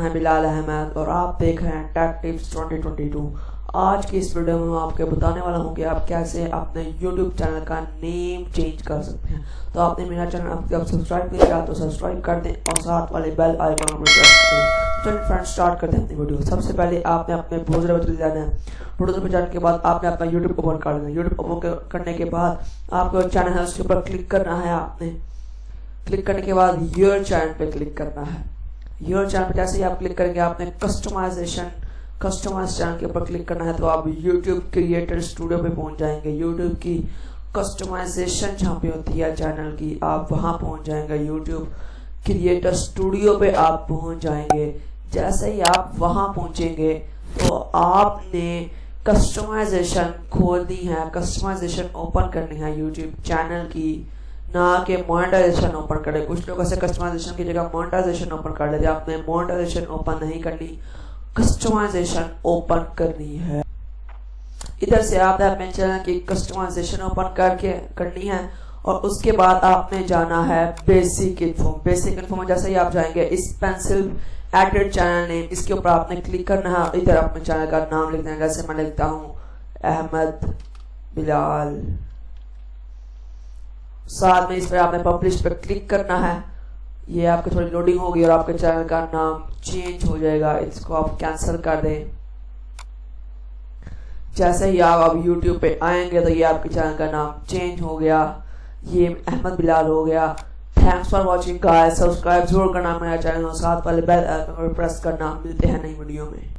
मैं बिलाल अहमद, और आप देख रहे हैं टेक टिप्स 2022 आज की इस वीडियो में आपको बताने वाला हूँ कि आप कैसे अपने YouTube चैनल का नेम चेंज कर सकते हैं। तो आपने मेरा चैनल जब सब्सक्राइब नहीं किया तो सब्सक्राइब कर दें और साथ वाले बेल आइकन पर प्रेस करें। चलिए फ्रेंड्स स्टार्ट करते हैं अपनी वीडियो सबसे पहले आपने अपने ब्राउज़र में चले जाना है। ब्राउज़र में जाने के बाद आपने अपना यूट्यूब ओपन कर लेना यूट्यूब ओपन करने के बाद आपको चैनल है, उसके ऊपर क्लिक करना है आपने। क्लिक करने के बाद योर चैनल पे क्लिक करना है। योर चैनल पे जैसे ही आप क्लिक करेंगे, आपने कस्टमाइजेशन कस्टमाइज चैनल के ऊपर क्लिक करना है तो आप YouTube क्रिएटर स्टूडियो पे पहुँच जाएँगे। यूट्यूब की कस्टमाइजेशन जहाँ पे होती है चैनल की, आप वहाँ पहुँच जाएँगे। YouTube क्रिएटर स्टूडियो पे आप पहुँच जाएँगे। जैसे ही आप वहाँ पहुँचेंगे तो आपने कस्टमाइजेशन खोलनी है। कस्टमाइजेशन ओपन करनी है यूट्यूब चैनल की। ना कि मोनेटाइजेशन ओपन करे कुछ लोग ऐसे कस्टमाइजेशन की जगह मोनेटाइजेशन ओपन कर लेते आपने मोनेटाइजेशन ओपन नहीं करनी कस्टमाइजेशन ओपन करनी है। इधर से आपने अपने चैनल की कस्टमाइजेशन ओपन करके करनी है और उसके बाद आपने जाना है बेसिक इन्फो बेसिक इन्फो में जैसे ही आप जाएँगे, इस पेंसिल एडेड चैनल नेम इसके ऊपर आपने क्लिक करना है इधर अपने चैनल का नाम लिखना है जैसे मैं लिखता हूँ, अहमद बिलाल। साथ में इस पर आपने पब्लिश पर क्लिक करना है। ये आपकी थोड़ी लोडिंग होगी और आपके चैनल का नाम चेंज हो जाएगा। इसको आप कैंसिल कर दें। जैसे ही आप अब YouTube पे आएँगे तो ये आपके चैनल का नाम चेंज हो गया। ये अहमद बिलाल हो गया। Thanks for watching guys subscribe ज़रूर करना मेरा चैनल और साथ वाले बेल आइकन पर प्रेस करना। मिलते हैं नई वीडियो में।